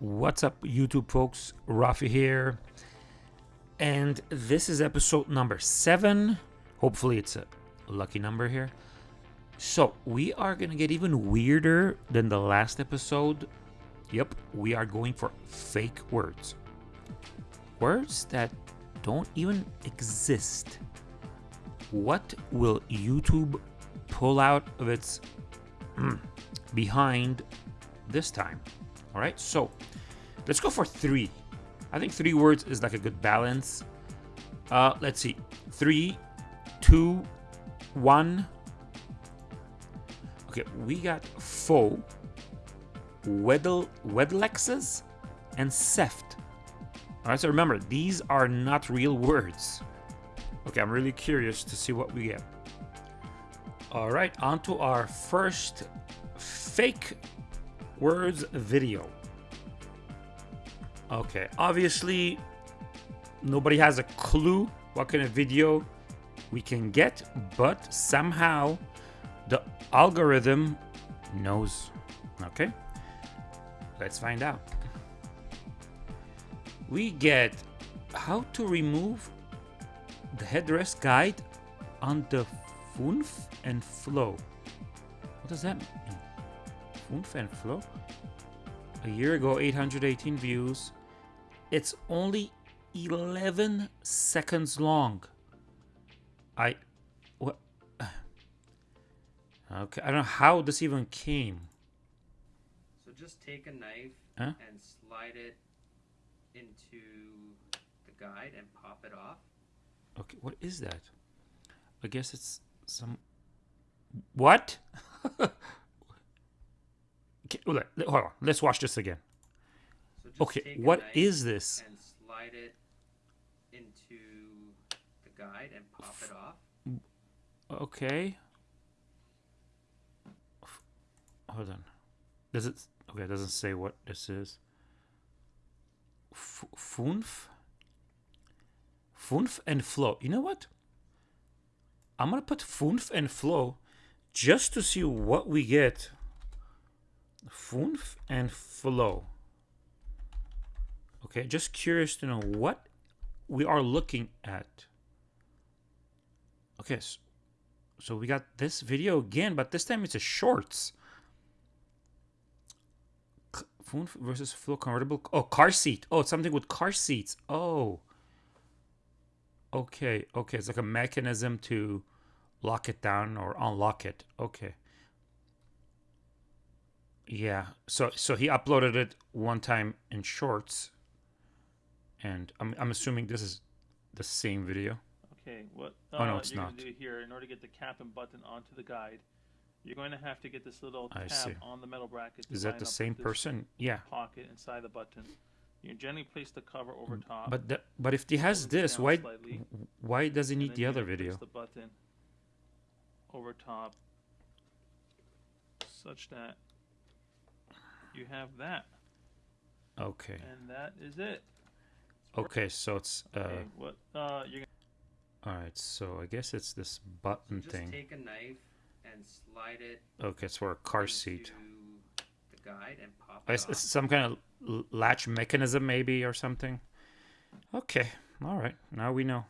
What's up, YouTube folks? Rafi here. And this is episode number seven. Hopefully, it's a lucky number here. So, we are going to get even weirder than the last episode. Yep, we are going for fake words. Words that don't even exist. What will YouTube pull out of its mm, behind this time? All right, so let's go for three. I think three words is like a good balance. Uh, let's see. Three, two, one. Okay, we got faux, Weddle, Wedlexes, and Seft. All right, so remember, these are not real words. Okay, I'm really curious to see what we get. All right, on to our first fake words video. Okay, obviously, nobody has a clue what kind of video we can get, but somehow the algorithm knows. Okay, let's find out. We get how to remove the headrest guide on the Funf and Flow. What does that mean? Funf and Flow? A year ago, 818 views. It's only 11 seconds long. I. What? Okay, I don't know how this even came. So just take a knife Huh? and slide it into the guide and pop it off. Okay, what is that? I guess it's some. What? Oh, okay, hold on. Let's watch this again. So Okay, what is this? And slide it into the guide and pop it off. Okay. Hold on. Does it? Okay, it doesn't say what this is. F- Funf. Funf and flow. You know what? I'm gonna put Funf and flow just to see what we get. Funf and flow. Okay, just curious to know what we are looking at. Okay, s- so we got this video again, but this time it's a shorts. Phone versus flow convertible. Oh, car seat. Oh, it's something with car seats. Oh. Okay, okay. It's like a mechanism to lock it down or unlock it. Okay. Yeah. So so he uploaded it one time in shorts. And I'm I'm assuming this is the same video. Okay, what Oh, no, uh, it's you're not. to do here, in order to get the cap and button onto the guide, you're going to have to get this little I tab see. on the metal bracket. Is that the same person? Yeah. Pocket inside the button. You generally place the cover over top. But the, but if he has this, why slightly, why does he need the other gonna video? The button over top, such that you have that, Okay. and that is it. Okay, so it's uh Okay, what uh, you're all right. So I guess it's this So button just thing. take a knife and slide it Okay, it's for a car into seat. the guide and pop it s- off. It's some kind of latch mechanism, maybe, or something. Okay, all right. Now we know.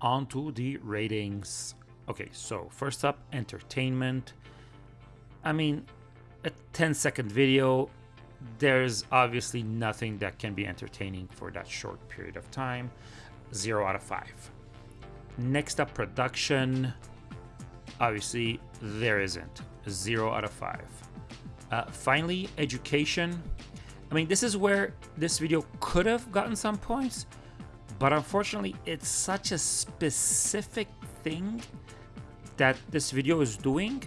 On to the ratings. Okay, so first up, entertainment. I mean, a 10 second video. There's obviously nothing that can be entertaining for that short period of time. Zero out of five. Next up, production. Obviously, there isn't. Zero out of five. Uh, finally, education. I mean, this is where this video could have gotten some points, but unfortunately, it's such a specific thing that this video is doing.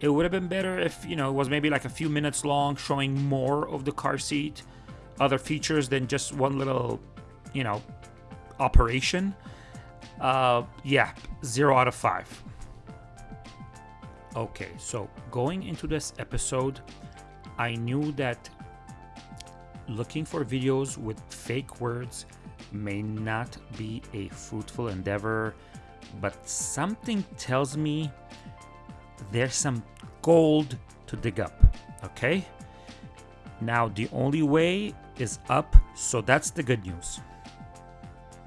It would have been better if, you know, it was maybe like a few minutes long, showing more of the car seat, other features than just one little, you know, operation. Uh, yeah, zero out of five. Okay, so going into this episode, I knew that looking for videos with fake words may not be a fruitful endeavor, but something tells me there's some gold to dig up, okay? Now the only way is up, so that's the good news.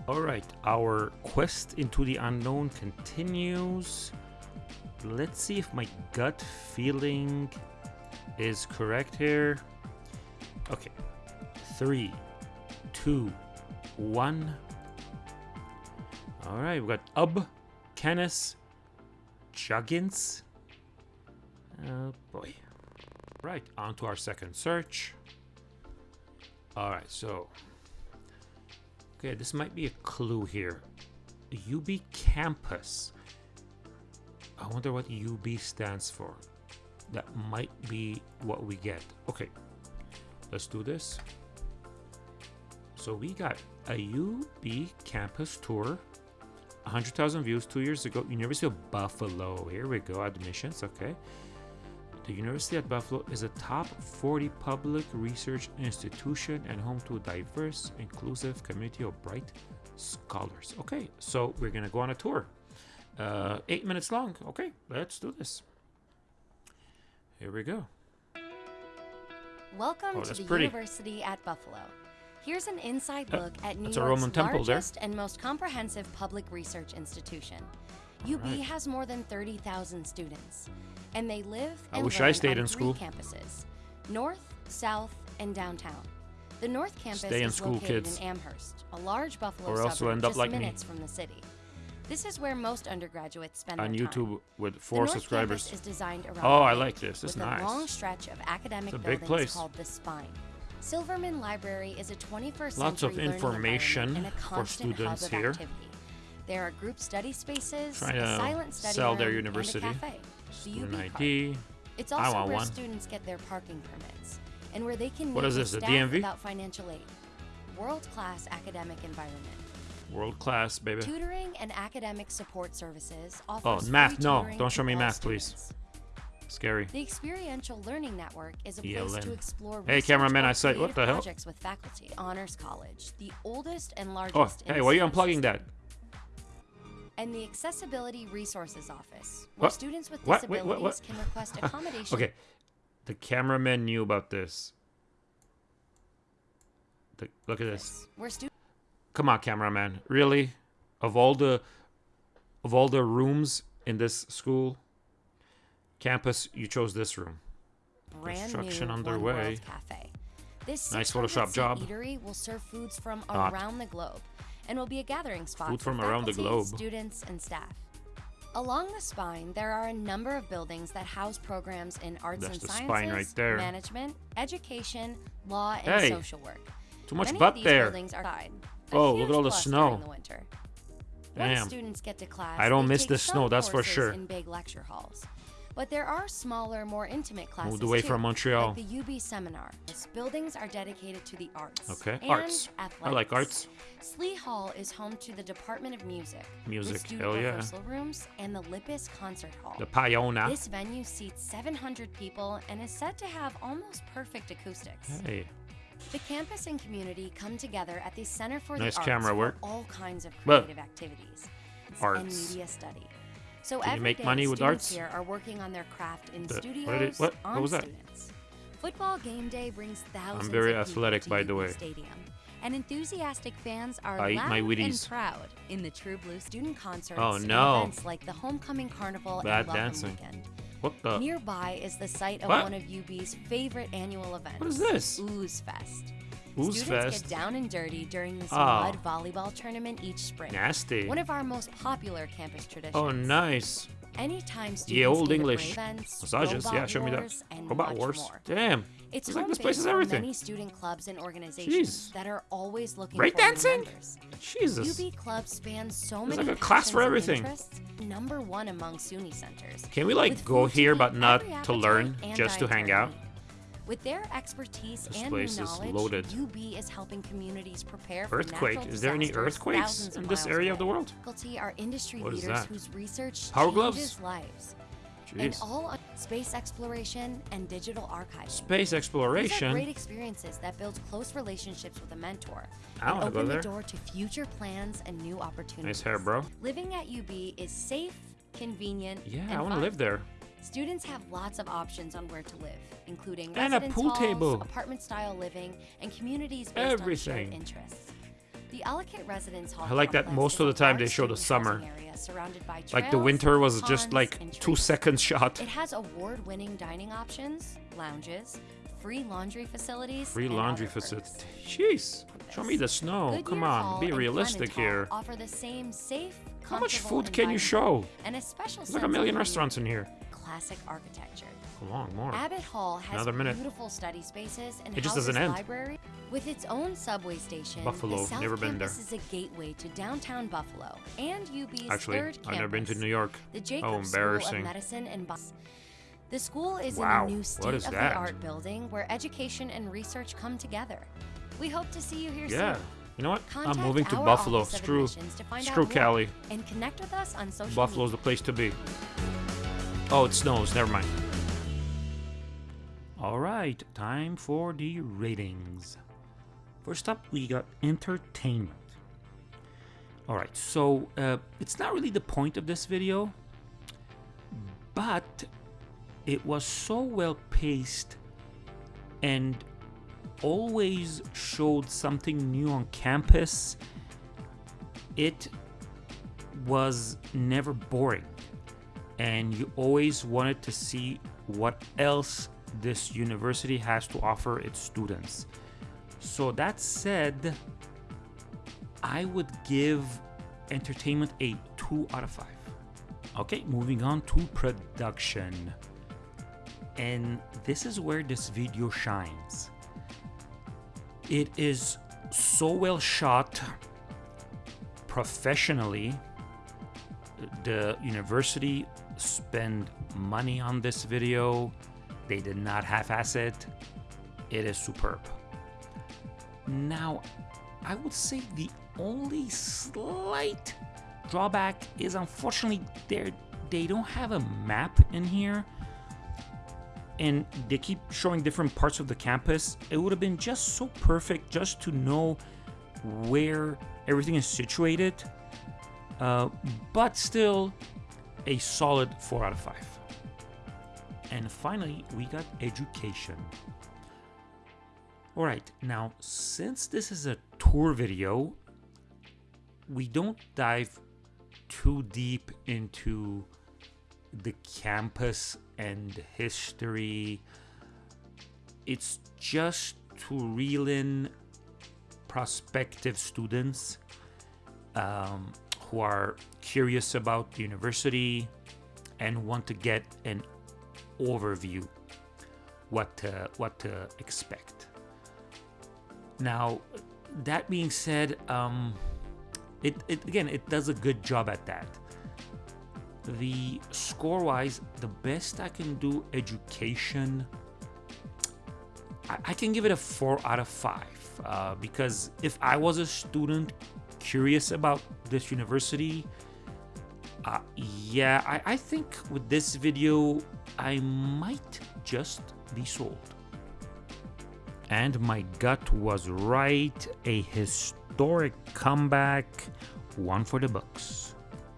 Alright, our quest into the unknown continues. Let's see if my gut feeling is correct here. Okay. Three, two, one. Alright, we've got Ub, Canis, Juggins. Oh boy. Right, on to our second search. Alright, so. Okay, this might be a clue here. UB campus. I wonder what UB stands for. That might be what we get. Okay, let's do this. So we got a UB campus tour. 100,000 views two years ago. University of Buffalo. Here we go. Admissions. Okay. The University at Buffalo is a top 40 public research institution and home to a diverse, inclusive community of bright scholars. Okay, so we're gonna go on a tour. Uh, eight minutes long. Okay, let's do this. Here we go. Welcome Oh, to the pretty. University at Buffalo. Here's an inside Uh, look at New York's Roman temple there. largest and most comprehensive public research institution. UB Alright. has more than 30,000 students, and they live I and wish I stayed on in three school. campuses: North, South, and Downtown. The North Campus Stay in is school, located kids. in Amherst, a large Buffalo Or else suburb end up just like me. minutes from the city. This is where most undergraduates spend On their time. YouTube with four The North subscribers. Campus is designed around Oh, I like this. This is with nice. a long stretch of academic It's a big buildings place. called the Spine. Silverman Library is a 21st Lots of century learning information environment and a for constant students hub of here. Activity. There are group study spaces, Trying a to silent study sell room, their and a university. cafe. The Student UB card. ID. It's I also want where one. students get their parking permits and where they can What meet is this, a staff DMV? without financial aid. World-class academic environment. World class, baby. Tutoring and academic support services Oh, math, no, don't show me all math, please. Scary. The Experiential Learning Network is a place to explore Hey, research cameraman, I said- what the hell? projects with faculty. Honors College, the oldest and Oh, largest. in hey, why are you unplugging system. that? And the Accessibility Resources Office, where What? students with What? Wait, disabilities what- what? can request accommodation. Okay, the cameraman knew about this. The, look at this. Where students Come on, cameraman. Really? Of all the of all the rooms in this school campus, you chose this room. brand Construction new underway. Cafe. This Nice 600 Photoshop job. eatery will serve foods from Hot. around the globe and will be a gathering spot Food for from around the faculty, globe. students, and staff. Along the spine, there are a number of buildings that house programs in arts That's and the sciences, spine right there. management, education, law, and Hey, social work. Too much Many butt of these there. buildings are. A Oh, look at all the snow. the winter. Damn. Once students get to class, I don't miss the snow, that's for sure. In big lecture halls, but there are smaller, more intimate classes Moved away too, from Montreal. Like the UB seminar. Its buildings are dedicated to the arts. Okay, and arts. I like arts. Slee Hall is home to the Department of Music. Music, student hell yeah. rehearsal rooms and the Lippes Concert Hall. The Payona. This venue seats 700 people and is said to have almost perfect acoustics. Hey, The campus and community come together at the Center for Nice the Arts camera for work. all kinds of creative activities and arts. media study. So Can you make day, money with students arts? here are working on their craft in The- what studios did it- what- what was that? students. Football game day brings thousands. very of people athletic, to by the way. Stadium, and enthusiastic fans are I loud my and proud in the True Blue student concerts Oh, and no. events like the Homecoming Carnival Bad and Welcome dancing. Weekend. what the? Nearby is the site of What? one of UB's favorite annual events. What is this? Ooze Fest. Ooze Students Fest? get down and dirty during this Ah. mud volleyball tournament each spring. Nasty. One of our most popular campus traditions. Oh, nice. Anytime students Yeah, old English. events, Massages. Yeah, show me that. Robot Wars. more. Damn. It's It's like this place is everything. many student clubs and organizations Jeez. that are always looking Break for dancing? members. Jesus. UB clubs span so There's many like a class for everything. Number one among SUNY centers. Can we like with go here but not to learn, just to hang out? With their expertise This and place new is knowledge, loaded. UB is helping communities prepare for Earthquake. Is there any earthquakes in this area of the world? Faculty are industry What leaders whose research Power changes gloves? lives. And all space exploration and digital archives. Space These are exploration. great experiences that build close relationships with a mentor I and open there. the door to future plans and new opportunities. Nice hair, bro. Living at UB is safe, convenient, Yeah, I want to live there. Students have lots of options on where to live, including And a residence pool halls, table. apartment-style living, and communities based Everything. on shared interests. The Ellicott Residence Hall I like that most of the time they show the summer. housing area surrounded by Like the winter was just like two seconds shot. It has award-winning dining options, lounges, free laundry facilities, Free and laundry facilities. Jeez. Show me the snow. Goodyear Come on, Hall be realistic here. Offer the same safe, How much food can you show? And a special There's like a million restaurants in here. Classic architecture. Come on, more. Abbott Hall has Another minute. beautiful study spaces and It just doesn't end. library with its own subway station. Buffalo, the South never been there. Campus is a gateway to downtown Buffalo and UB's Actually, third I've never been to New York. The oh, Jacobs Oh, School of embarrassing. Medicine and Bus. The school is Wow, in a new state-of-the-art building where education and research come together. We hope to see you here Yeah. soon. You know what? Contact I'm moving to Buffalo. Screw, to screw Cali. And connect with us on social Buffalo's media. the place to be. Oh, it snows. Never mind. All right, time for the ratings. First up, we got entertainment. All right, so uh, it's not really the point of this video, but it was so well paced and always showed something new on campus. It was never boring and you always wanted to see what else this university has to offer its students. So that said, I would give entertainment a 2 out of 5. Okay, moving on to production. And this is where this video shines. It is so well shot professionally the university spent money on this video. They did not half-ass it. It is superb. Now i would say the only slight drawback is unfortunately they they don't have a map in here. And they keep showing different parts of the campus. It would have been just so perfect just to know where everything is situated. Uh, but still a solid 4 out of 5 and finally we got education. All right now since this is a tour video we don't dive too deep into the campus and history. It's just to reel in prospective students um, who are curious about the university and want to get an overview what to, what to expect. Now, that being said, um, it, it again it does a good job at that. The score wise, the best I can do education. I, I can give it a four out of five uh, because if I was a student curious about this university, uh, yeah, I, I think with this video, I might just be sold. And my gut was right, a historic comeback, one for the books.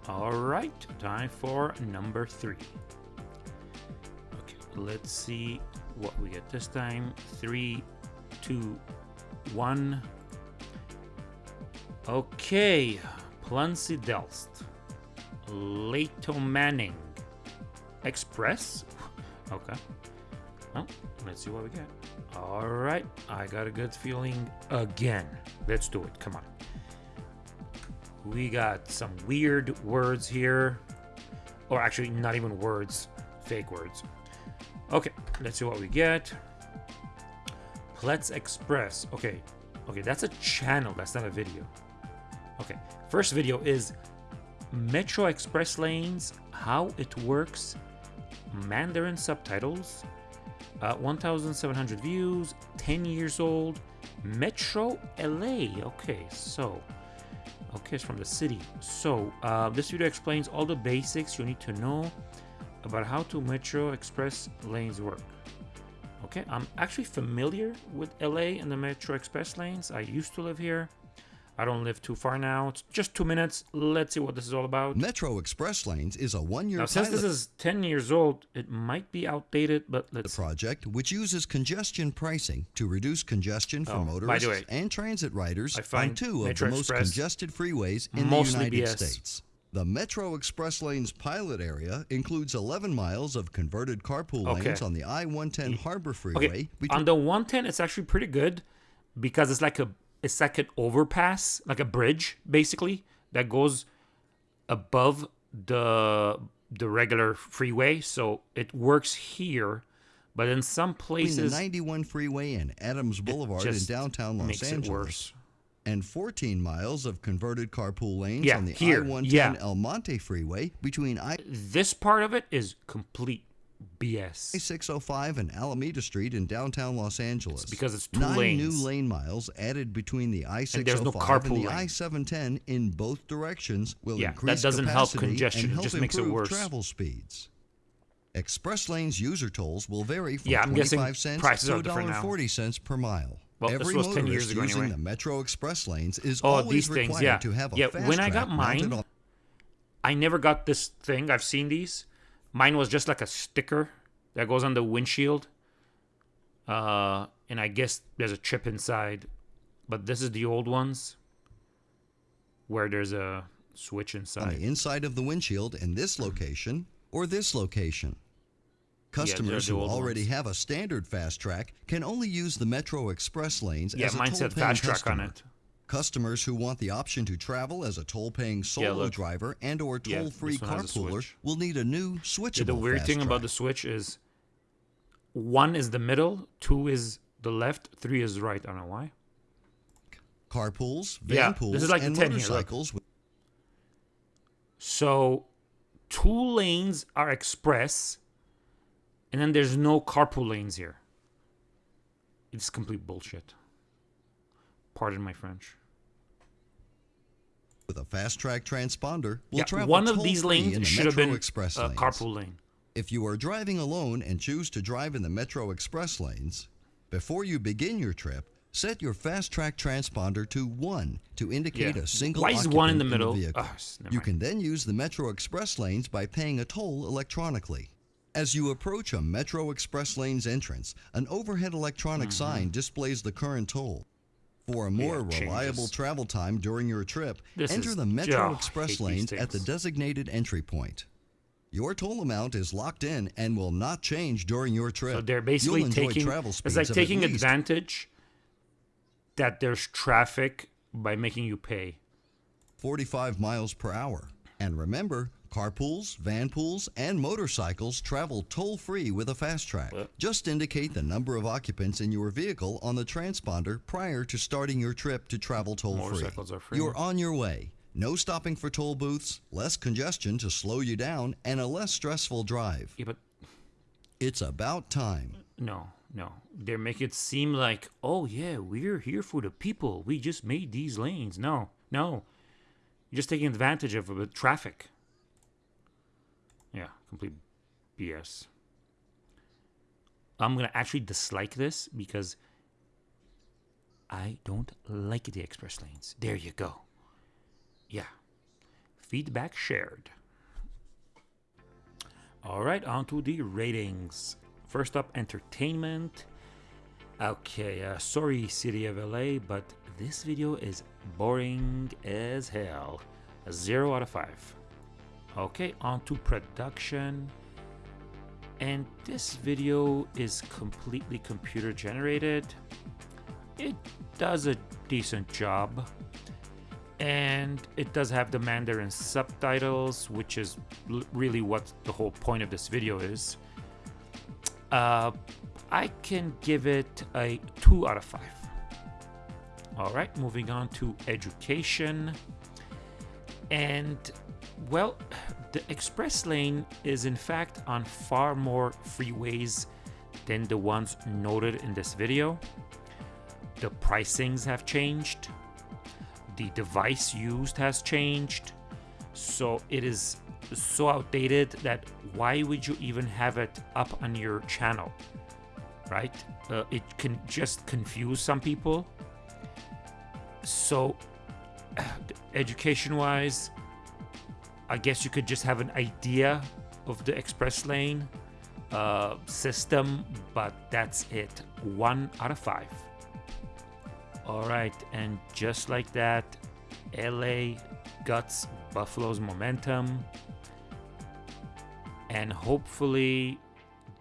All right, time for number three. Okay, let's see what we get this time. Three, two, one. Okay, Plancy Delst, Leto Manning, Express. Okay. Well, let's see what we get. All right, I got a good feeling again. Let's do it. Come on. We got some weird words here, or actually, not even words, fake words. Okay, let's see what we get. Let's Express. Okay, okay, that's a channel. That's not a video. Okay, first video is Metro Express lanes, how it works, Mandarin subtitles, uh, 1,700 views, 10 years old, Metro LA. Okay, so, okay, it's from the city. So, uh, this video explains all the basics you need to know about how to Metro Express lanes work. Okay, I'm actually familiar with LA and the Metro Express lanes. I used to live here. I don't live too far now. It's just two minutes. Let's see what this is all about. Metro Express Lanes is a one-year Now, since this is 10 years old, it might be outdated, but let's. The project which uses congestion pricing to reduce congestion for Oh, motorists way, and transit riders I on find two of Metro the most congested freeways in the United BS. States. The Metro Express Lanes pilot area includes 11 miles of converted carpool Okay. lanes on the I-110 Harbor Freeway Okay, on the 110, it's actually pretty good because it's like a it's like an overpass, like a bridge, basically that goes above the the regular freeway. So it works here, but in some between the places 91 freeway and Adams Boulevard in downtown Los makes Angeles. it worse. and 14 miles of converted carpool lanes Yeah, on the here, I-110 yeah. El Monte Freeway between I. This part of it is complete BS. I-605 and Alameda Street in downtown Los Angeles. because it's two Nine lanes. new lane miles added between the I-605 there's no oh and the. I-710 in both directions will Yeah, that increase doesn't help congestion, and it help just makes it improve worse. travel speeds. Express lanes user tolls will vary from Yeah, I'm 25 cents prices to are different now. $1.40 cents per mile. Well, this Every was 10 years motorist ago using anyway. the Metro Express lanes is Oh, always these things, required yeah. to have a Yeah, fast when I got mine, I never got this thing. I've seen these. Mine was just like a sticker that goes on the windshield. Uh, and I guess there's a chip inside. But this is the old ones where there's a switch inside. on inside. the inside of the windshield in this location or this location. Customers the who already ones. have a standard FasTrak can only use the Metro Express lanes Yeah, as a mine said FasTrak on it. Customers who want the option to travel as a toll-paying solo look. driver and or toll-free this one has a carpooler will need a new switchable Yeah, the weird thing about the switch is one is the middle, two is the left, three is right. I don't know why. carpools, van Yeah, pools, this is like and 10 here, motorcycles with So two lanes are express, and then there's no carpool lanes here. It's complete bullshit. Pardon my French. with a FasTrak transponder will yeah, travel one of these lanes the should have been Express a carpool lane. If you are driving alone and choose to drive in the Metro Express lanes, before you begin your trip, set your FasTrak transponder to 1 to indicate Yeah. a single Why is one in the middle? vehicle. Ah, s- never you can then use the Metro Express lanes by paying a toll electronically. As you approach a Metro Express lanes entrance, an overhead electronic sign displays the current toll. For a more Mm-hmm. reliable travel time during your trip, This enter the Metro oh, Express lanes at the designated entry point. Your toll amount is locked in and will not change during your trip. So they're basically taking travel it's like taking advantage that there's traffic by making you pay. 45 miles per hour. And remember, carpools, van pools, and motorcycles travel toll free with a FasTrak. Just indicate the number of occupants in your vehicle on the transponder prior to starting your trip to travel toll free. Are free. You're on your way. No stopping for toll booths, less congestion to slow you down, and a less stressful drive. Yeah, but It's about time. No, no. They make it seem like, oh yeah, we're here for the people. We just made these lanes. No, no. You're just taking advantage of the traffic. Complete BS. I'm gonna actually dislike this because I don't like the express lanes. There you go. Yeah. Feedback shared. All right, on to the ratings. First up, entertainment. Okay, uh, sorry, City of LA, but this video is boring as hell. A zero out of five. Okay, on to production. And this video is completely computer generated. It does a decent job. And it does have the Mandarin subtitles, which is really what the whole point of this video is. Uh, I can give it a 2 out of 5. Alright, moving on to education. And, well, the express lane is in fact on far more freeways than the ones noted in this video. The pricings have changed. The device used has changed. So it is so outdated that why would you even have it up on your channel? Right? Uh, it can just confuse some people. So education-wise, I guess you could just have an idea of the express lane uh, system, but that's it. One out of five. All right, and just like that, LA guts Buffalo's momentum. And hopefully,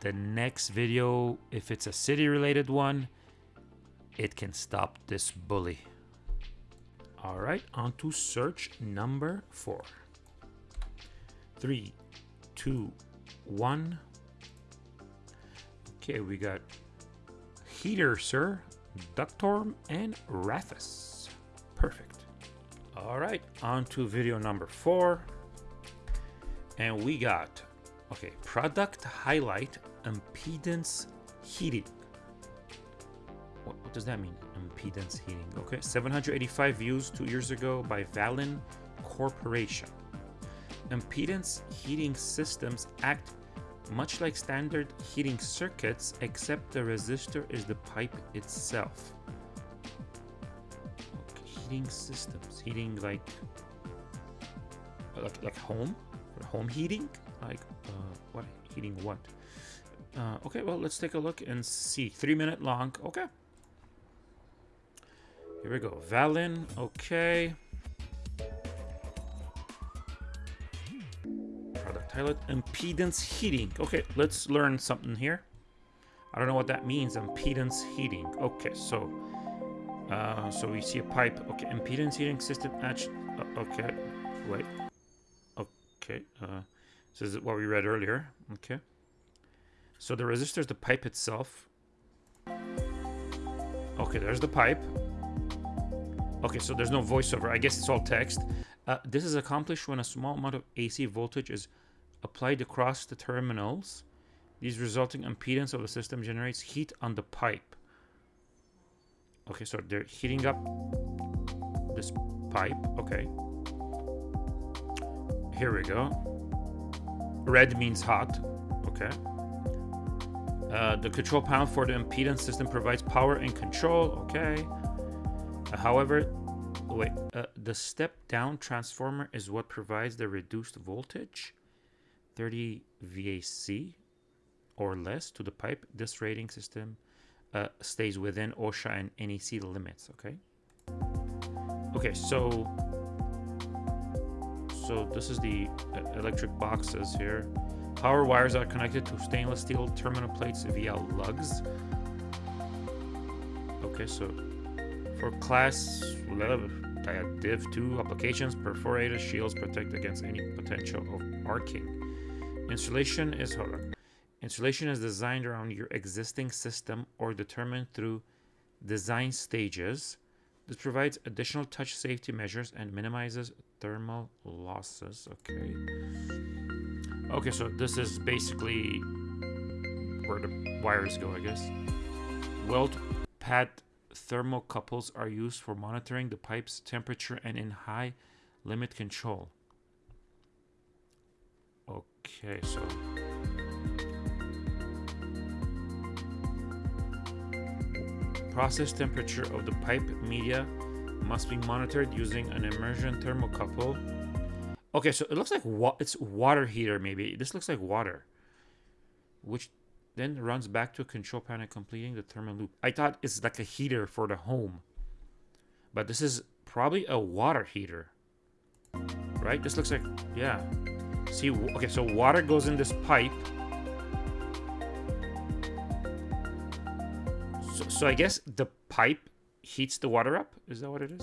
the next video, if it's a city related one, it can stop this bully. All right, on to search number four. Three, two, one. Okay, we got Heater, sir, Ductorm, and Rathus. Perfect. All right, on to video number four. And we got, okay, product highlight impedance heating. What, what does that mean? Impedance heating. Okay, 785 views two years ago by Valin Corporation. Impedance heating systems act much like standard heating circuits, except the resistor is the pipe itself. Okay, heating systems, heating like like like home, home heating, like uh, what heating what? Uh, okay, well let's take a look and see. Three minute long. Okay. Here we go. Valin. Okay. Product highlight. Impedance heating. Okay, let's learn something here. I don't know what that means. Impedance heating. Okay, so uh, so we see a pipe. Okay, impedance heating system. Actually, uh, okay, wait. Okay, uh, this is what we read earlier. Okay. So the resistor is the pipe itself. Okay, there's the pipe. Okay, so there's no voiceover. I guess it's all text. Uh, this is accomplished when a small amount of AC voltage is applied across the terminals. These resulting impedance of the system generates heat on the pipe. Okay, so they're heating up this pipe. Okay. Here we go. Red means hot. Okay. Uh, the control panel for the impedance system provides power and control. Okay. Uh, however, wait, uh, the step down transformer is what provides the reduced voltage, 30 VAC or less to the pipe. This rating system uh, stays within OSHA and NEC limits. Okay. Okay, so so this is the uh, electric boxes here. Power wires are connected to stainless steel terminal plates via lugs. Okay, so for class 11, Div 2 applications, perforated shields protect against any potential of arcing. Installation is, hold on. Installation is designed around your existing system or determined through design stages. This provides additional touch safety measures and minimizes thermal losses. Okay. Okay, so this is basically where the wires go, I guess. Weld pad thermocouples are used for monitoring the pipe's temperature and in high limit control. Okay, so process temperature of the pipe media must be monitored using an immersion thermocouple. Okay, so it looks like wa it's water heater maybe. This looks like water. Which then runs back to a control panel completing the thermal loop. I thought it's like a heater for the home. But this is probably a water heater. Right? This looks like, yeah. See, okay, so water goes in this pipe. So, so I guess the pipe heats the water up? Is that what it is?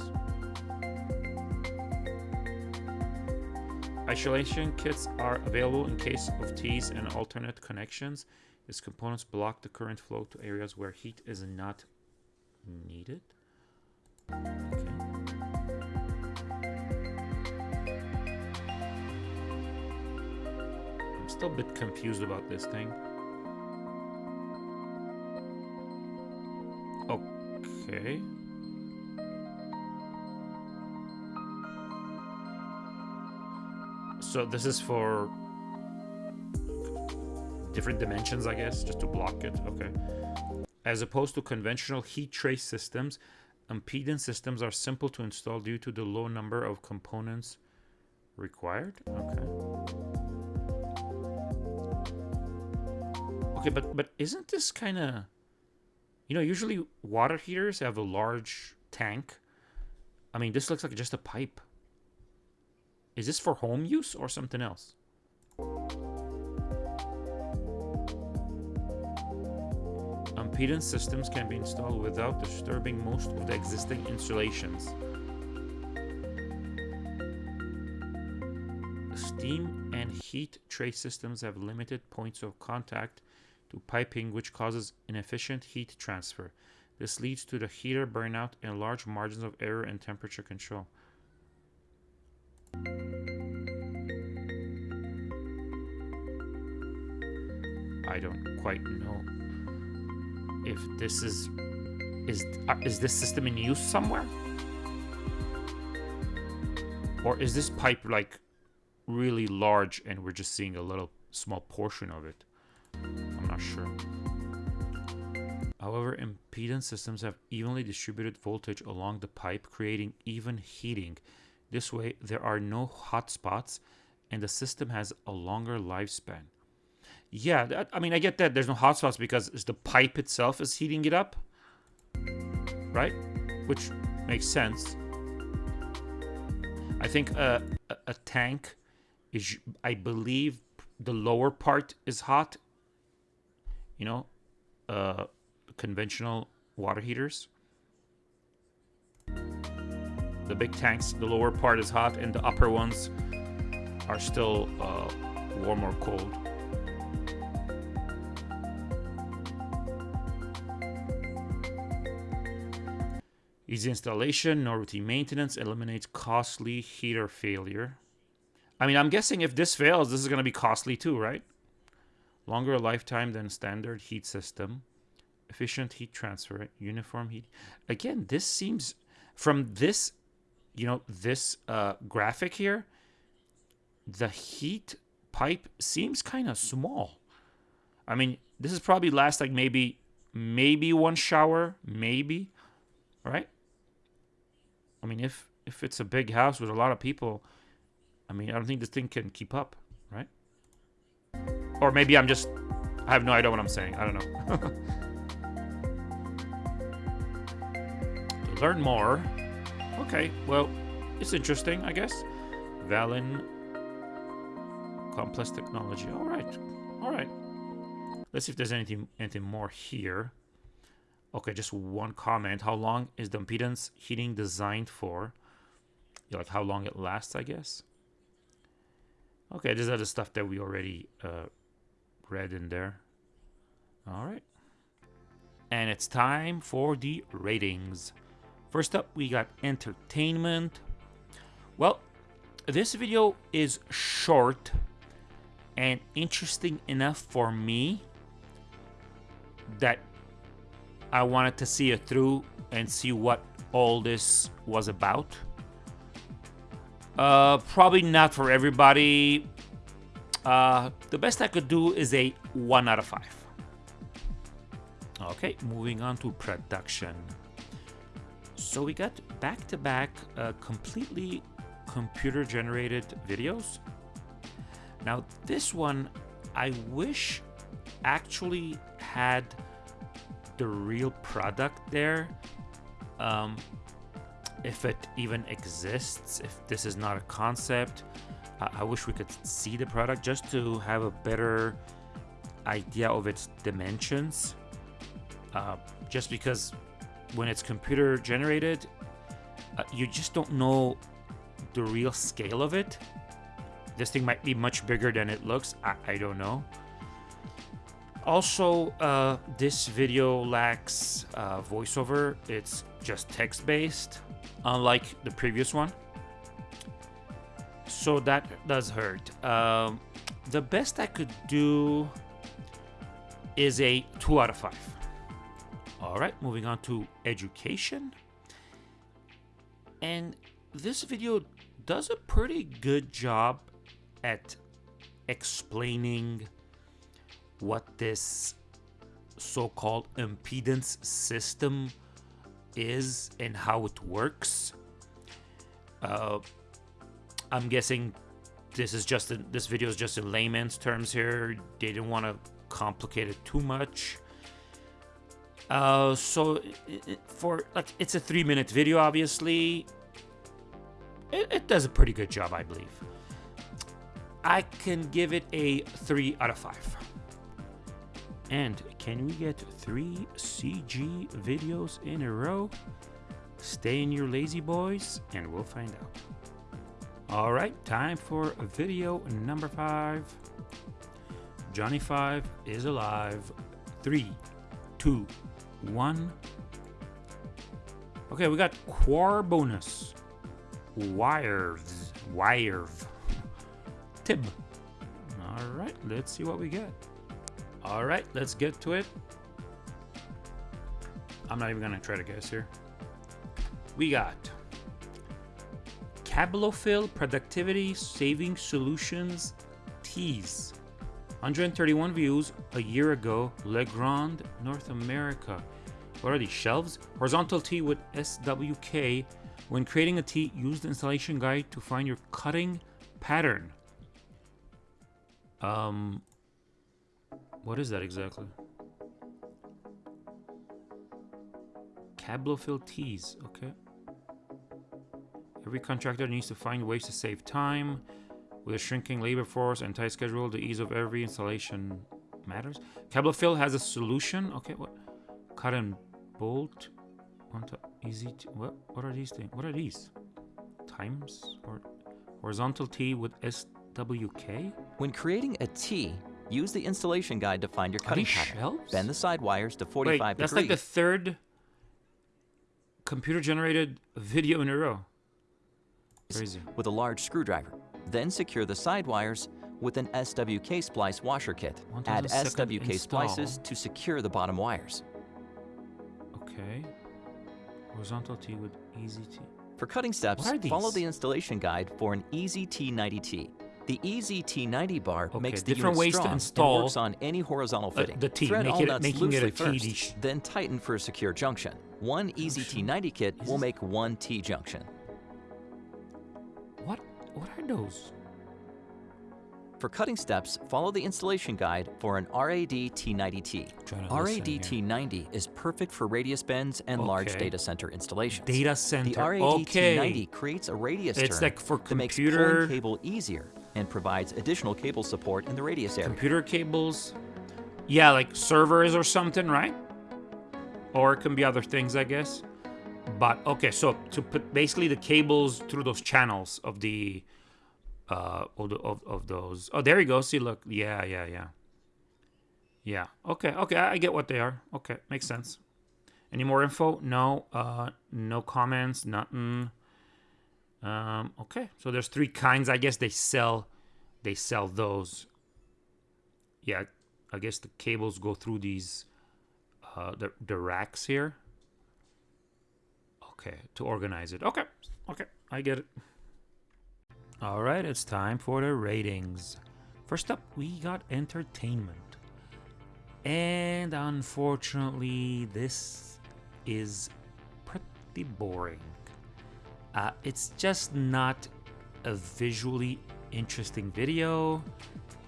Isolation kits are available in case of T's and alternate connections. These components block the current flow to areas where heat is not needed. Still a bit confused about this thing. Okay. So this is for different dimensions, I guess, just to block it. Okay. As opposed to conventional heat trace systems, impedance systems are simple to install due to the low number of components required. Okay. Okay, but but isn't this kind of you know, usually water heaters have a large tank. I mean, this looks like just a pipe. Is this for home use or something else? Impedance systems can be installed without disturbing most of the existing installations. Steam and heat trace systems have limited points of contact to piping which causes inefficient heat transfer. This leads to the heater burnout and large margins of error in temperature control. I don't quite know if this is is uh, is this system in use somewhere or is this pipe like really large and we're just seeing a little small portion of it however impedance systems have evenly distributed voltage along the pipe creating even heating this way there are no hot spots and the system has a longer lifespan yeah, that, I mean, I get that there's no hot spots because the pipe itself is heating it up, right? Which makes sense. I think a, a tank is, I believe, the lower part is hot. You know, uh, conventional water heaters. The big tanks, the lower part is hot, and the upper ones are still uh, warm or cold. Easy installation, no routine maintenance, eliminates costly heater failure. I mean, I'm guessing if this fails, this is going to be costly too, right? Longer lifetime than standard heat system. Efficient heat transfer, uniform heat. Again, this seems, from this, you know, this uh, graphic here, the heat pipe seems kind of small. I mean, this is probably last like maybe, maybe one shower, maybe, right? I mean, if if it's a big house with a lot of people, I mean, I don't think this thing can keep up? Or maybe I'm just, I have no idea what I'm saying. I don't know. learn more, okay, well, it's interesting, I guess. Valin complex technology. All right, all right. Let's see if there's anything anything more here. Okay, just one comment. How long is the impedance heating designed for? Like how long it lasts, I guess. Okay, are the stuff that we already uh, read in there. All right. And it's time for the ratings. First up, we got entertainment. Well, this video is short and interesting enough for me that I wanted to see it through and see what all this was about. Uh, probably not for everybody. Uh, the best I could do is a 1 out of 5. Okay, moving on to production. So we got back-to-back -back, uh, completely computer-generated videos. Now this one, I wish actually had the real product there. Um, if it even exists, if this is not a concept, I, I wish we could see the product just to have a better idea of its dimensions. Uh, just because when it's computer generated, uh, you just don't know the real scale of it. This thing might be much bigger than it looks. I, I don't know. Also, uh, this video lacks uh, voiceover. It's just text-based, unlike the previous one. So that does hurt. Um, the best I could do is a 2 out of 5. Alright, moving on to education. And this video does a pretty good job at explaining what this so-called impedance system is and how it works. Uh, I'm guessing this is just in, this video is just in layman's terms here. They didn't want to complicate it too much. Uh, so for like it's a three minute video, obviously. It, it does a pretty good job, I believe. I can give it a three out of five. And can we get three CG videos in a row? Stay in your lazy boys, and we'll find out. All right, time for video number five. Johnny Five is alive. Three, two, one. Okay, we got Quar bonus. Wires. Wire. Tib. All right, let's see what we get. All right, let's get to it. I'm not even gonna try to guess here. We got Cablofil Productivity Saving Solutions Teas. 131 views a year ago, Legrand, North America. What are these shelves? Horizontal tee with SWK. When creating a tee, use the installation guide to find your cutting pattern. Um, what is that exactly? Cablofil teas, okay. Every contractor needs to find ways to save time. With a shrinking labor force and tight schedule, the ease of every installation matters. Cablofil has a solution. Okay, what? Cut and bolt. Onto easy. What? What are these things? What are these? Times or horizontal T with SWK? When creating a T, use the installation guide to find your cutting pattern. shelves? Bend the side wires to 45 Wait, 45 that's degrees. like the third computer-generated video in a row. Crazy. with a large screwdriver. Then secure the side wires with an SWK splice washer kit. Add SWK install. splices to secure the bottom wires. Okay. Horizontal T with easy T. For cutting steps, follow the installation guide for an Easy T90T. The Easy T90 bar Okay, makes the different unit ways to strong install, and works on any horizontal uh, fitting. the T, Thread make all it- nuts making it a loosely T first, then tighten for a secure junction. One easy T90 kit will make one T junction. What? What are those? For cutting steps, follow the installation guide for an RAD T90T. RAD T90 is perfect for radius bends and large data center installations. Data center, The. RAD okay. T90 creates a radius It's turn like for that makes computer- pulling cable easier and provides additional cable support in the radius area. Computer cables. Yeah, like servers or something, right? Or it can be other things, I guess. But okay, so to put basically the cables through those channels of the uh of, of, of those. Oh, there you go. See, look. Yeah, yeah, yeah. Yeah. Okay. Okay. I get what they are. Okay, makes sense. Any more info? No. Uh, no comments. Nothing. Um. Okay. So there's three kinds. I guess they sell. They sell those. Yeah. I guess the cables go through these. Uh, the the racks here. Okay, to organize it. Okay. Okay. I get it. All right, it's time for the ratings. First up, we got entertainment. And unfortunately, this is pretty boring. Uh, it's just not a visually interesting video.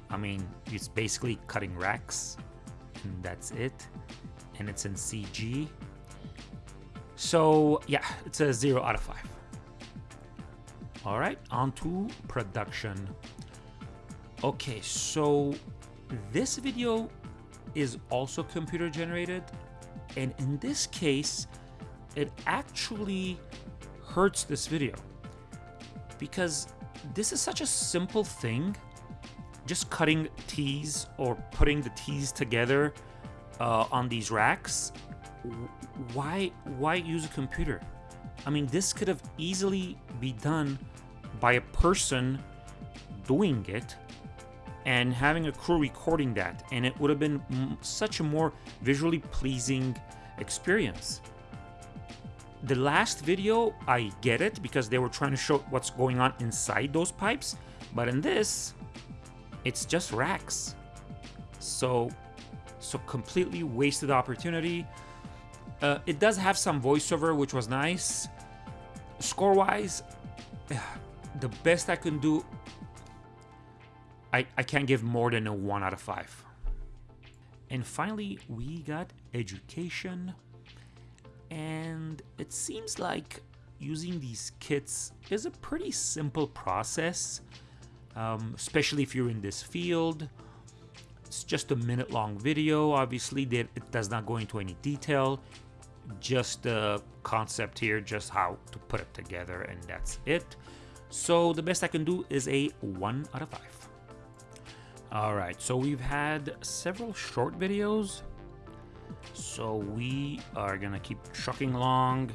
I mean, it's basically cutting racks, and that's it. And it's in CG. So, yeah, it's a 0 out of 5. All right, on to production. Okay, so this video is also computer generated, and in this case, it actually hurts this video. Because this is such a simple thing just cutting tees or putting the tees together uh, on these racks. Why why use a computer? I mean this could have easily be done by a person doing it and having a crew recording that and it would have been such a more visually pleasing experience the last video i get it because they were trying to show what's going on inside those pipes but in this it's just racks so so completely wasted opportunity Uh, it does have some voiceover, which was nice. Score wise, the best I can do, I, I can't give more than a 1 out of 5. And finally, we got education. And it seems like using these kits is a pretty simple process, um, especially if you're in this field. It's just a minute long video. Obviously, that it does not go into any detail. Just the concept here, just how to put it together, and that's it. So the best I can do is a 1 out of 5. Alright, so we've had several short videos. So we are gonna keep trucking along.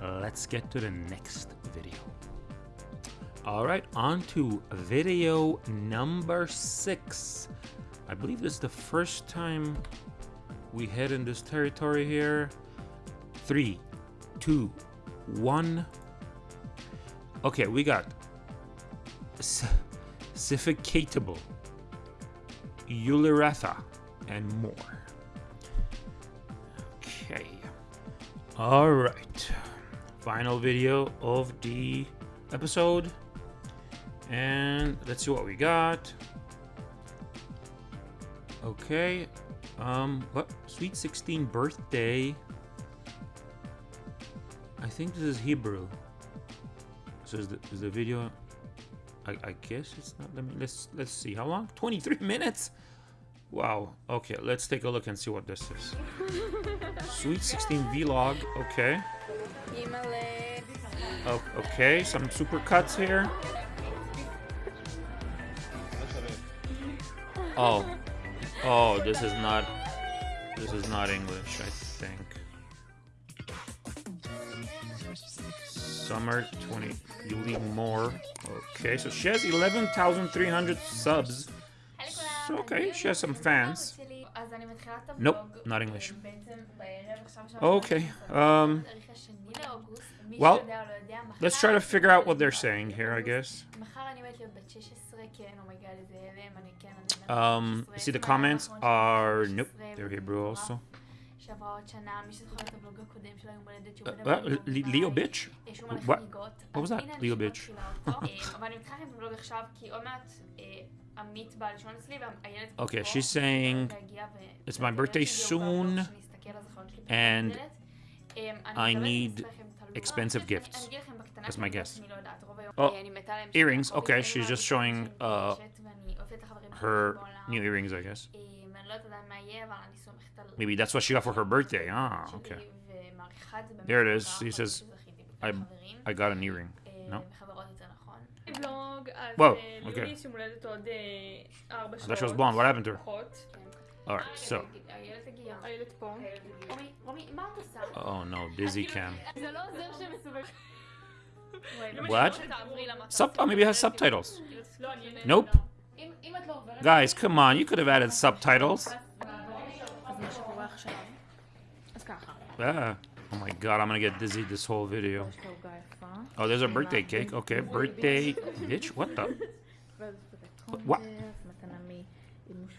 Let's get to the next video. Alright, on to video number 6. I believe this is the first time we head in this territory here. Three, two, one. Okay, we got Sificatable, Euleratha, and more. All right. Final video of the episode. And let's see what we got. Okay. Um, what? Sweet 16 birthday. I think this is Hebrew. So is the, is the video... I, I guess it's not... Let me, let's, let's see. How long? 23 minutes? Wow. Okay, let's take a look and see what this is. Sweet 16 vlog. Okay. Oh, okay, some super cuts here. Oh. Oh, this is not... This is not English, I think. Summer 20... You need more. Okay, so she has 11,300 subs. So, okay, she has some fans. Nope, not English. Okay, um... Well, let's try to figure out what they're saying here, I guess. Um, see the comments are... Nope, they're Hebrew also. Uh, uh, Leo bitch? What? What was that? Leo bitch. Okay, she's saying it's my birthday soon and I need expensive gifts. That's my guess. Oh, earrings. Okay, she's just showing uh, her new earrings, I guess. Maybe that's what she got for her birthday. Ah, okay. There it is. He says, I, I got an earring. No? Whoa, okay. I thought she was blonde. What happened to her? Alright, so. Oh no, busy cam. What? Sub oh, maybe it has subtitles. Nope. Guys, come on, you could have added subtitles. Ah. Oh my god, I'm gonna get dizzy this whole video. Oh, there's a birthday cake. Okay, birthday. Bitch, what the? What?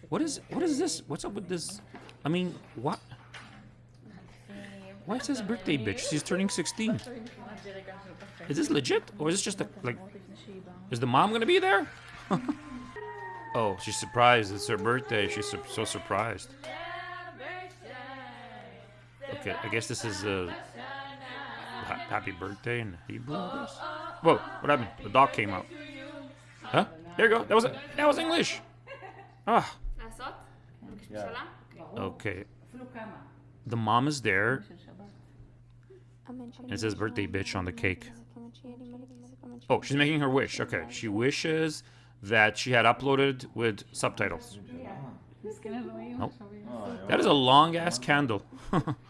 What is what is this? What's up with this? I mean, what? Why is this birthday bitch? She's turning 16. Is this legit? Or is this just a, like... Is the mom gonna be there? oh, she's surprised. It's her birthday. She's so surprised. Okay, I guess this is a... Ha happy birthday in Hebrew, I guess? Whoa, what happened? The dog came out. Huh? There you go. That was that was English. Ah. Okay. The mom is there. It says birthday bitch on the cake. Oh, she's making her wish. Okay. She wishes that she had uploaded with subtitles. Nope. That is a long ass candle.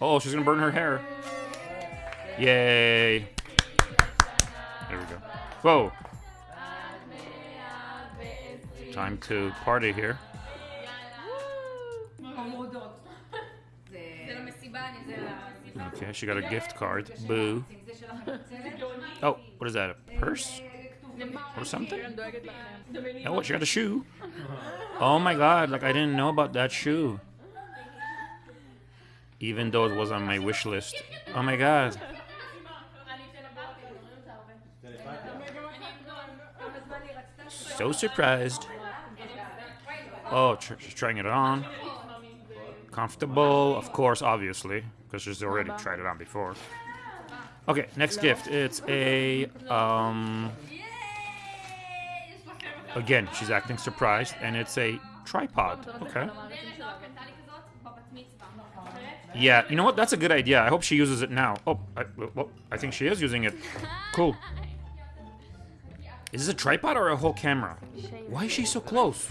oh, she's gonna burn her hair. Yay. There we go. Whoa. Time to party here. Okay, she got a gift card. Boo. Oh, what is that? A purse? Or something? Oh? She got a shoe. Oh my god, like I didn't know about that shoe. Even though it was on my wish list. Oh my god. So surprised. Oh, tr- she's trying it on. Comfortable, of course, obviously, because she's already tried it on before. Okay, next gift. It's a um. Again, she's acting surprised, and it's a tripod. Okay. Yeah, you know what? That's a good idea. I hope she uses it now. Oh, I, well, I think she is using it. Cool. Is this a tripod or a whole camera? Why is she so close?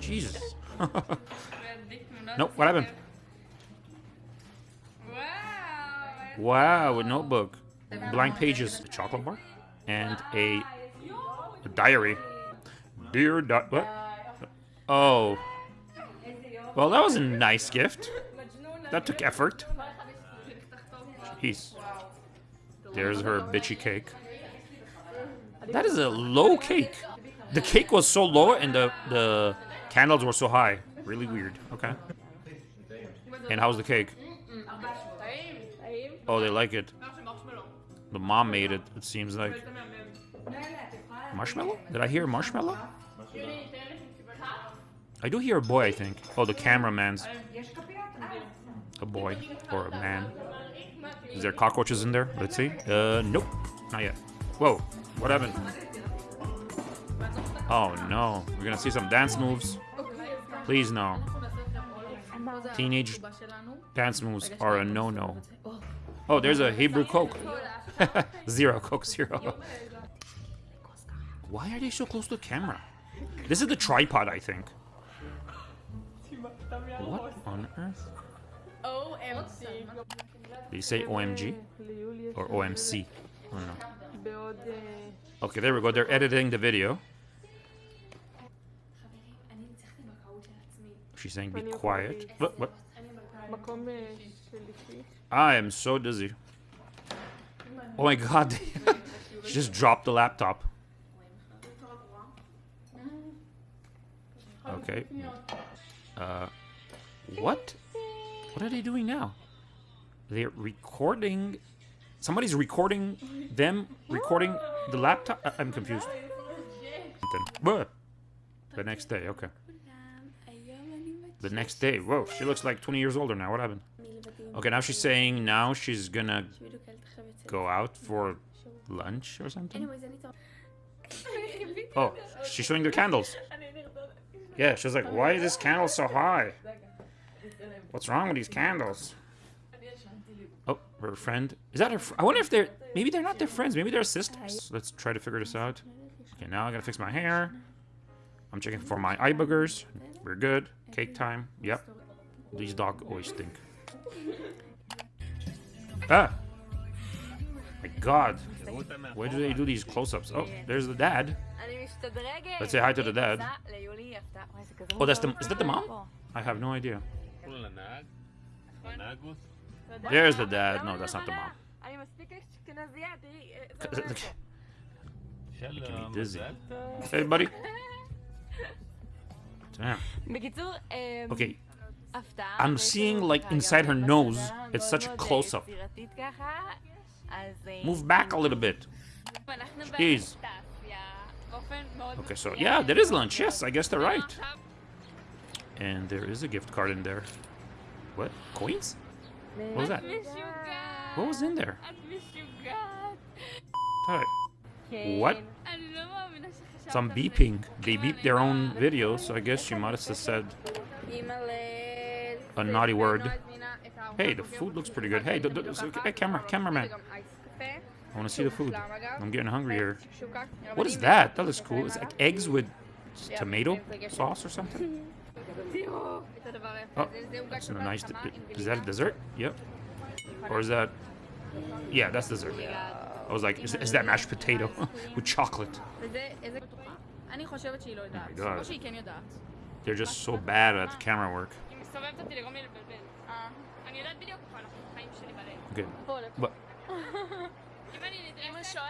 Jesus. nope, what happened? Wow, a notebook. Blank pages, a chocolate bar, and a, a diary. Dear di- what? Oh. Well, that was a nice gift. That took effort. Jeez. There's her bitchy cake. That is a low cake. The cake was so low and the the candles were so high. Really weird. Okay. And how's the cake? Oh, they like it. The mom made it. It seems like marshmallow. Did I hear marshmallow? I do hear a boy. I think. Oh, the cameraman's a boy or a man. Is there cockroaches in there? Let's see. Uh, nope, not yet. Whoa, what happened? Oh no, we're gonna see some dance moves. Please no. Teenage dance moves are a no-no. Oh, there's a Hebrew Coke. zero Coke Zero. Why are they so close to the camera? This is the tripod, I think. What on earth? OMC. Did you say OMG? Or OMC? I don't know. Okay, there we go. They're editing the video. She's saying be quiet. What? what? I am so dizzy. Oh my god. she just dropped the laptop. Okay. Uh, what? What are they doing now? They're recording. Somebody's recording them recording the laptop. I- I'm confused. The next day, okay. The next day. Whoa, she looks like 20 years older now. What happened? Okay, now she's saying now she's gonna go out for lunch or something. Oh, she's showing the candles. Yeah, she's like, why is this candle so high? What's wrong with these candles? Oh, her friend. Is that her? I wonder if they're. Maybe they're not their friends. Maybe they're sisters. Let's try to figure this out. Okay, now I gotta fix my hair. I'm checking for my eye boogers. We're good. Cake time. Yep. These dogs always stink. Ah! My god. Where do they do these close-ups? Oh, there's the dad. Let's say hi to the dad. Oh, that's the. Is that the mom? I have no idea. There's the dad. No, that's not the mom. You can be dizzy. Hey, buddy. Damn. Okay. I'm seeing like inside her nose. It's such a close up. Move back a little bit. Jeez. Okay, so yeah, there is lunch. Yes, I guess they're right. And there is a gift card in there. What? Coins? What was that? What was in there? I... What? Some beeping. They beep their own videos, so I guess she might have said a naughty word. Hey, the food looks pretty good. Hey, hey camera, cameraman. I want to see the food. I'm getting hungry here. What is that? That looks cool. It's like eggs with tomato sauce or something? Oh, that's a nice. Is that a dessert? Yep. Or is that? Yeah, that's dessert. I was like, is, is that mashed potato with chocolate? Oh my God. They're just so bad at camera work. Okay. But אם אני נדרסת... שואלת.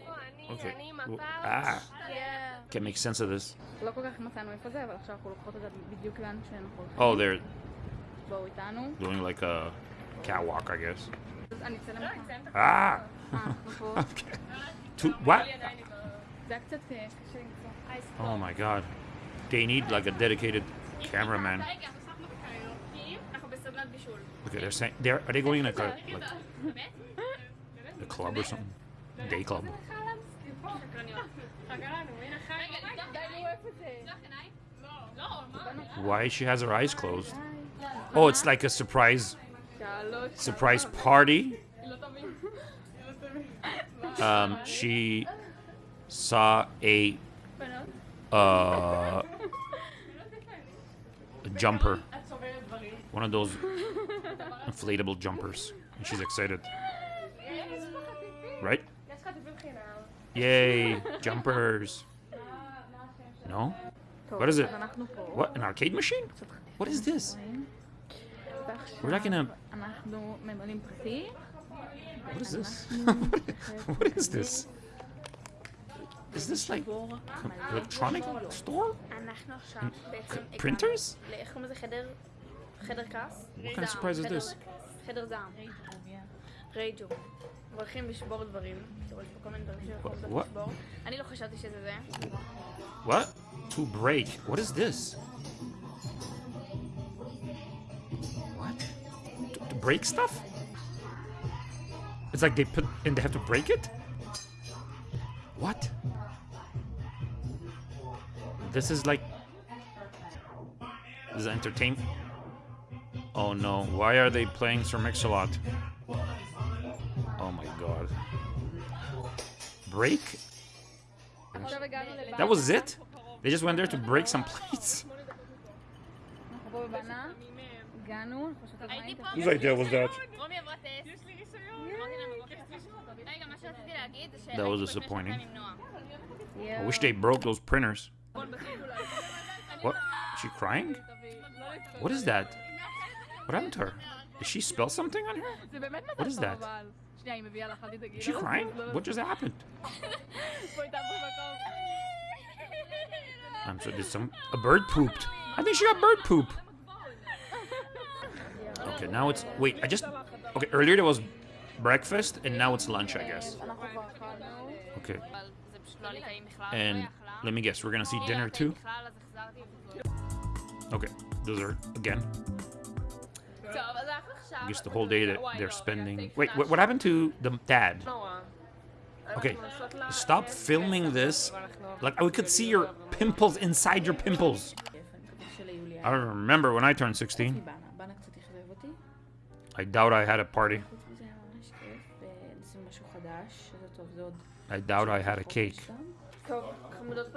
איפה אני? okay. אני Well, מפה. ah, כן. can't make sense of this. לא כל כך מצאנו איפה זה, אבל עכשיו אנחנו לוקחות את זה בדיוק לאן שאנחנו הולכים. Oh, they're בואו איתנו. doing like a catwalk, I guess. אז אני אצלם לך. Ah! אה, אנחנו פה. okay. To what? זה היה קצת אה, קשה למצוא. Oh my god. They need like a dedicated cameraman. רגע, אנחנו שחקנו בקריוקי, אנחנו בסדנת בישול. Okay, they're saying they're are they going like a like a club or something? Day club. Why she has her eyes closed? Oh, it's like a surprise surprise party. Um, she saw a uh, a jumper. One of those inflatable jumpers. And she's excited. Right? Yay, jumpers. No? What is it? What, an arcade machine? What is this? We're not gonna... What is this? what is this? Is this like electronic store? Printers? What kind of surprise is this? חדר זעם. רייג'ו. הולכים לשבור דברים. תראו, יש פה כל מיני דברים שיכולים What? לשבור. אני לא חשבתי שזה זה. What? To break. What is this? What? To, to break stuff? It's like they put and they have to break it? What? This is like. This is entertainment. Oh no, why are they playing Sir Mix-a-Lot? break? That was it? They just went there to break some plates? Whose idea was that? That was disappointing. I wish they broke those printers. What? Is she crying? What is that? What happened to her? Did she spell something on her? What is that? She, She's crying? What just happened? I'm so. there's some... A bird pooped. I think she got bird poop. Okay, now it's... Wait, I just... Okay, earlier there was breakfast, and now it's lunch, I guess. Okay. And let me guess, we're gonna see dinner too? Okay, dessert again just the whole day that they're spending. Wait, what, what happened to the dad? Okay, stop filming this. Like, oh, we could see your pimples inside your pimples. I remember when I turned 16. I doubt I had a party. I doubt I had a cake.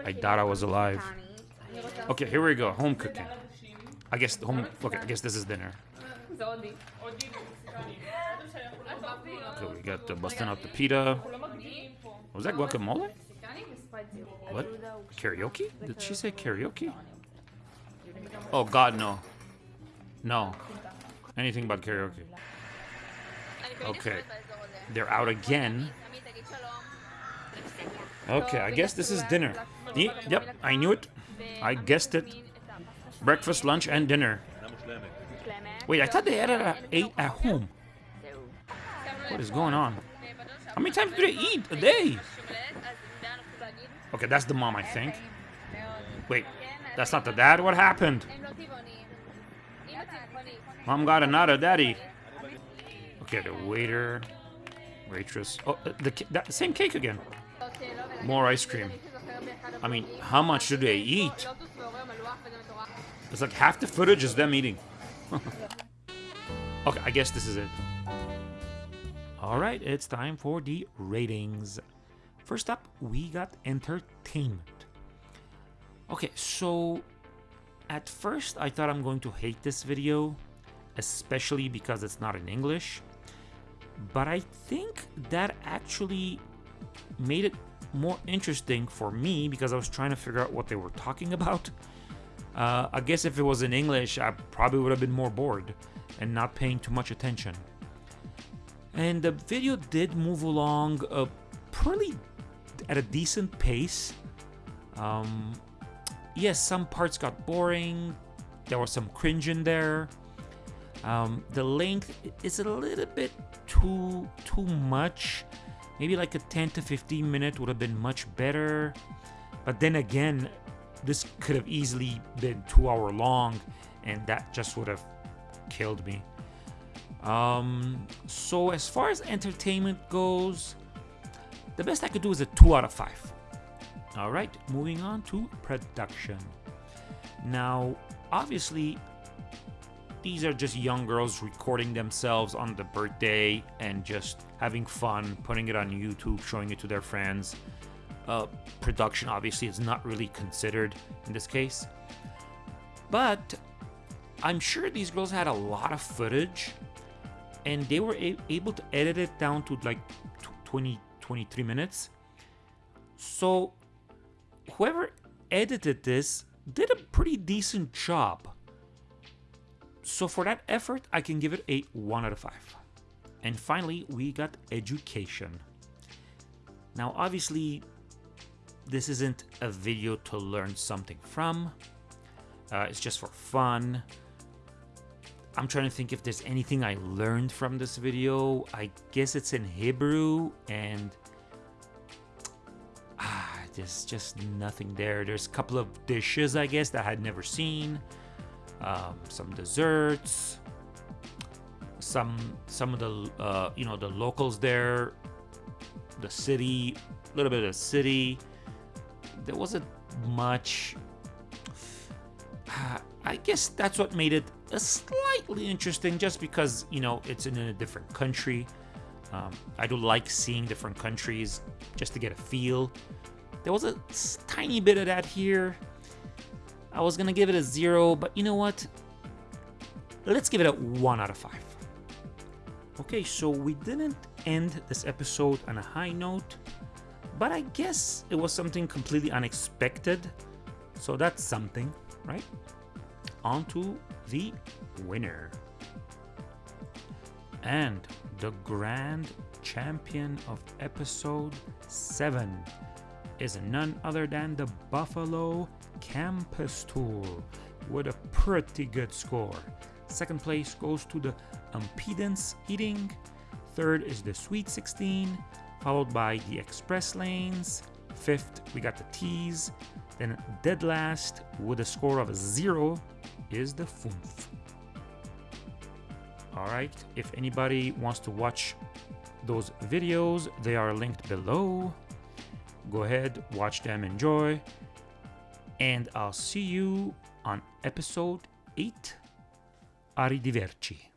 I doubt I was alive. Okay, here we go. Home cooking. I guess home. Okay, I guess this is dinner. Okay, So we got the busting out the pita. Uh, Was that guacamole? What? Karaoke? Did she say karaoke? Oh god, no. No. Anything but karaoke. Okay. They're out again. Okay, I guess this is dinner. yep, I knew it. I guessed it. Breakfast, lunch, and dinner. Wait, I thought they had a, ate at home. What is going on? How many times do they eat a day? Okay, that's the mom, I think. Wait, that's not the dad? What happened? Mom got another daddy. Okay, the waiter, waitress. Oh, uh, the same cake again. More ice cream. I mean, how much do they eat? It's like half the footage is them eating. okay, I guess this is it. All right, it's time for the ratings. First up, we got entertainment. Okay, so at first I thought I'm going to hate this video, especially because it's not in English. But I think that actually made it more interesting for me because I was trying to figure out what they were talking about. Uh, I guess if it was in English, I probably would have been more bored and not paying too much attention. And the video did move along uh, pretty at a decent pace. Um, yes, some parts got boring. There was some cringe in there. Um, the length is a little bit too too much. Maybe like a 10 to 15 minute would have been much better. But then again, this could have easily been two hour long, and that just would have killed me. Um, so as far as entertainment goes, the best I could do is a two out of five. All right, moving on to production. Now, obviously, these are just young girls recording themselves on the birthday and just having fun, putting it on YouTube, showing it to their friends. Uh, production obviously is not really considered in this case. But I'm sure these girls had a lot of footage and they were able to edit it down to like 20, 23 minutes. So whoever edited this did a pretty decent job. So for that effort, I can give it a 1 out of 5. And finally, we got education. Now, obviously, this isn't a video to learn something from. Uh, it's just for fun. I'm trying to think if there's anything I learned from this video. I guess it's in Hebrew and ah, there's just nothing there. There's a couple of dishes, I guess, that I had never seen. Um, some desserts. Some some of the uh, you know the locals there, the city, a little bit of the city. There wasn't much. I guess that's what made it slightly interesting, just because you know it's in a different country. Um, I do like seeing different countries just to get a feel. There was a tiny bit of that here. I was gonna give it a zero, but you know what? Let's give it a one out of five. Okay, so we didn't end this episode on a high note, but I guess it was something completely unexpected. So that's something, right? On to the winner. And the grand champion of episode 7 is none other than the Buffalo Campus Tour with a pretty good score. Second place goes to the Impedance Heating. Third is the Sweet 16, followed by the Express Lanes. Fifth, we got the T's. Then dead last with a score of zero is the Funf. Alright, if anybody wants to watch those videos, they are linked below. Go ahead, watch them, enjoy. And I'll see you on episode 8. Arrivederci.